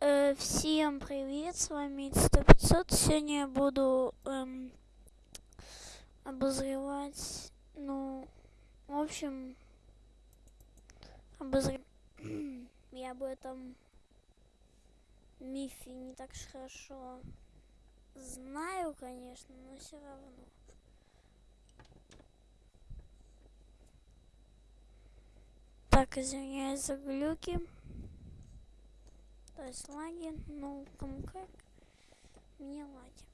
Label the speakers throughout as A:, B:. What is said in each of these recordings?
A: Э, всем привет, с вами 100 Сегодня я буду эм, обозревать, ну, в общем, обозревать. я об этом мифе не так уж хорошо знаю, конечно, но все равно. Так, извиняюсь за глюки. То есть лаги, ну, кому как, мне лаги.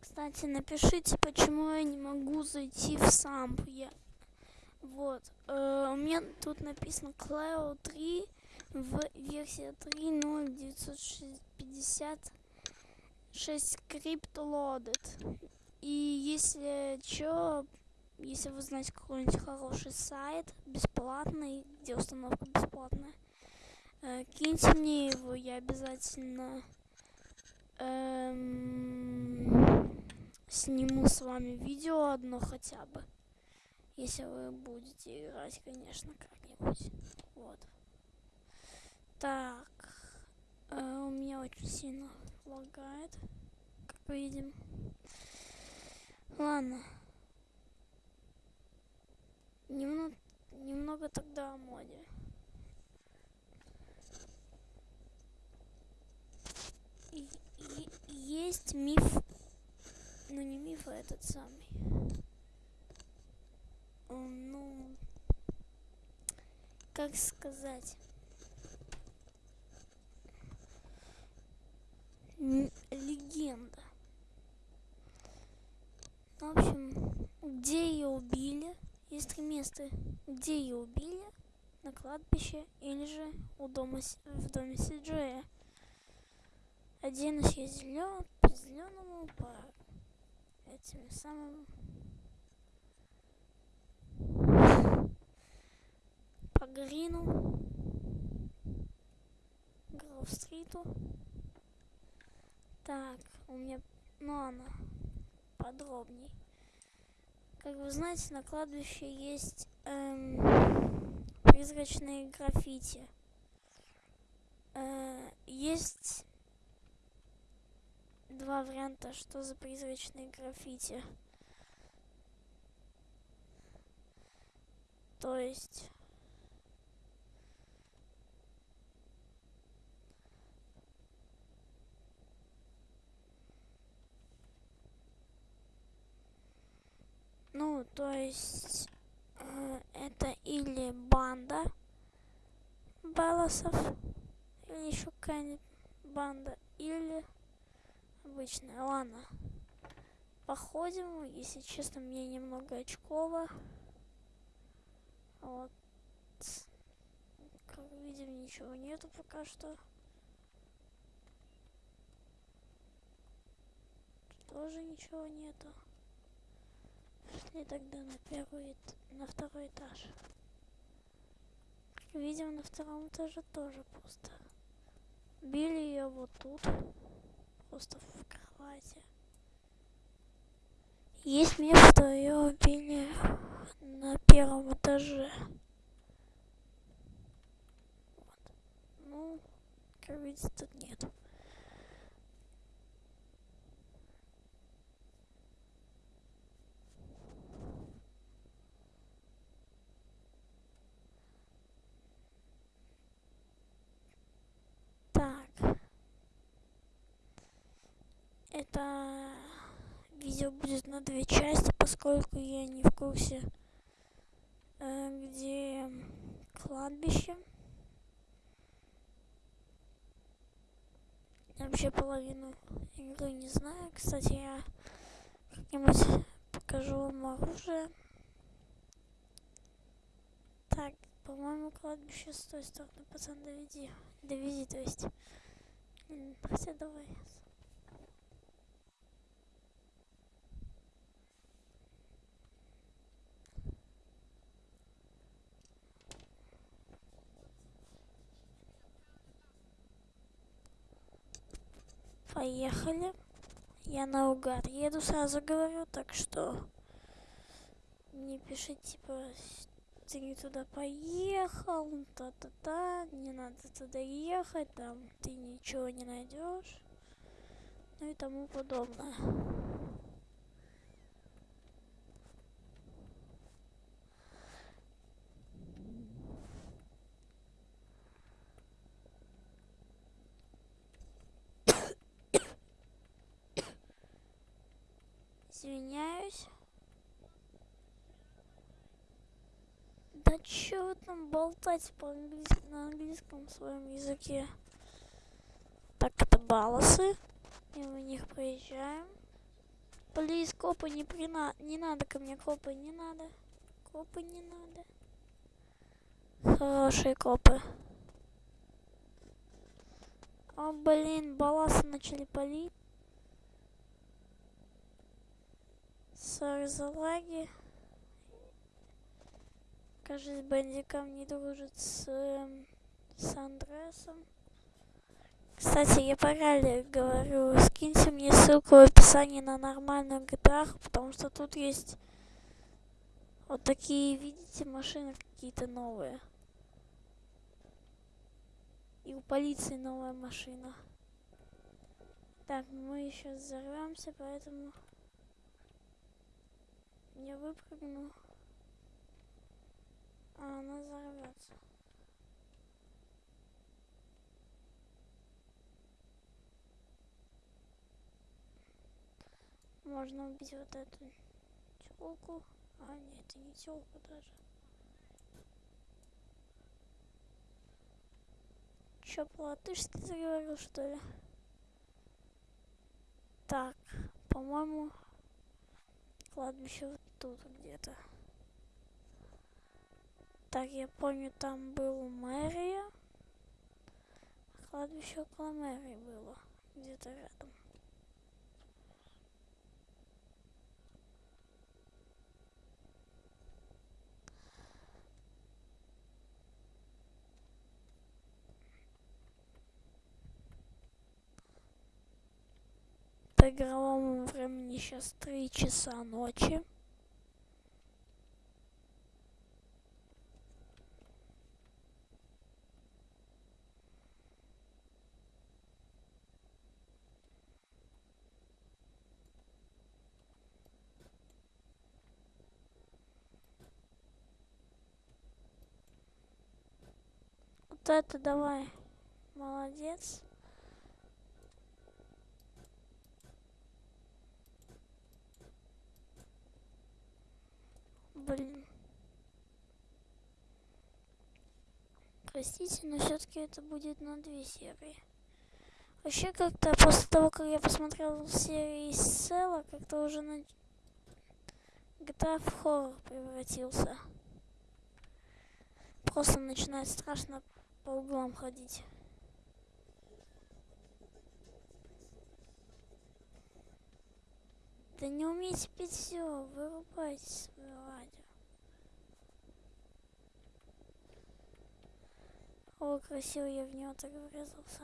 A: Кстати, напишите, почему я не могу зайти в самп. Я... Вот. Э, у меня тут написано Cloud 3 в версии 3.0.956 скрипт loaded. И если что, если вы знаете какой-нибудь хороший сайт, бесплатный, где установка бесплатная, э, киньте мне его, я обязательно эм, сниму с вами видео одно хотя бы. Если вы будете играть, конечно, как-нибудь. Вот. Так. Э, у меня очень сильно лагает, как видим. Ладно. Немного, немного тогда о моде. И, и, есть миф, ну не миф, а этот самый. Ну, как сказать? легенда. В общем, где ее убили? Есть три места, где ее убили, на кладбище или же у дома, в доме Сиджея. Один из есть зелен, по зеленому, по этим самым по Грину, Гроув-стриту. Так, у меня, ну она подробней. Как вы знаете, на кладбище есть эм, призрачные граффити. Э, есть два варианта, что за призрачные граффити. То есть Ну, то есть э, это или банда Белосов, или еще какая-нибудь банда, или обычная. Ладно, походим. Если честно, мне немного очково. Вот. Как видим, ничего нету пока что. Тоже ничего нету. Пошли тогда на первый, на второй этаж. Как видим, на втором этаже тоже пусто. Били ее вот тут, просто в кровати. Есть место, ее убили на первом этаже. Вот. Ну, как видите, тут нет. Это видео будет на две части, поскольку я не в курсе, э, где кладбище. Я вообще половину игры не знаю. Кстати, я как-нибудь покажу вам оружие. Так, по-моему, кладбище с той стороны, пацан, доведи. Довези, то есть. Хотя давай. Поехали. Я наугад еду, сразу говорю, так что не пишите, типа, ты не туда поехал. та-та-та, не надо туда ехать, там ты ничего не найдешь, ну и тому подобное. Извиняюсь. Да чё вы там болтать по английски на английском своем языке? Так, это балосы. И мы них проезжаем. Плиз, копы, не, прина... не надо ко мне, копы, не надо. Копы не надо. Хорошие копы. О, блин, баласы начали палить. Сори за лаги. Кажется, бандикам не дружит с, э, с Андресом. Кстати, я параллель говорю, скиньте мне ссылку в описании на нормальную GTA, потому что тут есть вот такие, видите, машины какие-то новые. И у полиции новая машина. Так, мы еще взорвемся, поэтому я выпрыгну, а она взорвется. Можно убить вот эту телку. А, нет, это не телку даже. Чё, по-латышски заговорил, что ли? Так, по-моему, кладбище вот тут где-то. Так, я помню, там был мэрия. Кладбище около мэрии было. Где-то рядом. По игровому времени сейчас 3 часа ночи. Вот это давай. Молодец. Блин. Простите, но все-таки это будет на две серии. Вообще как-то после того, как я посмотрел серии Села, как-то уже на GTA в хоррор превратился. Просто начинает страшно по углам ходить. Да не умеете петь все, вырубайте свое радио. О, красиво я в него так врезался.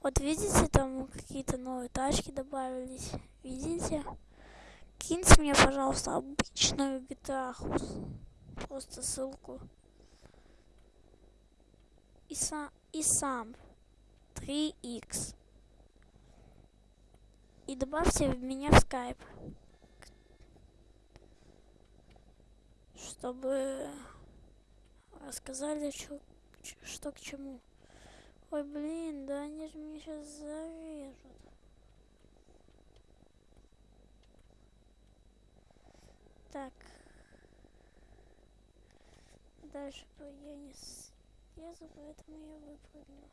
A: Вот видите, там какие-то новые тачки добавились. Видите? Киньте мне, пожалуйста, обычную GTA. Просто ссылку. И сам, и сам. 3x. И добавьте меня в скайп. Чтобы рассказали, что, что к чему. Ой, блин, да они же меня сейчас зарежут. Так. Дальше я не слезу, поэтому я выпрыгну.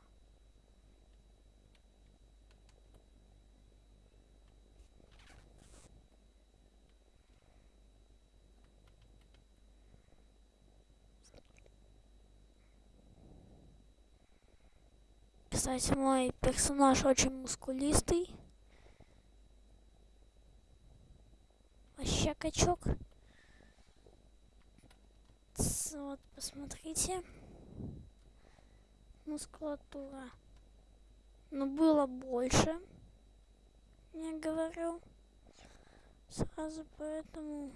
A: Кстати, мой персонаж очень мускулистый. Вообще качок. Вот, посмотрите. Мускулатура. Но было больше. Я говорю. Сразу поэтому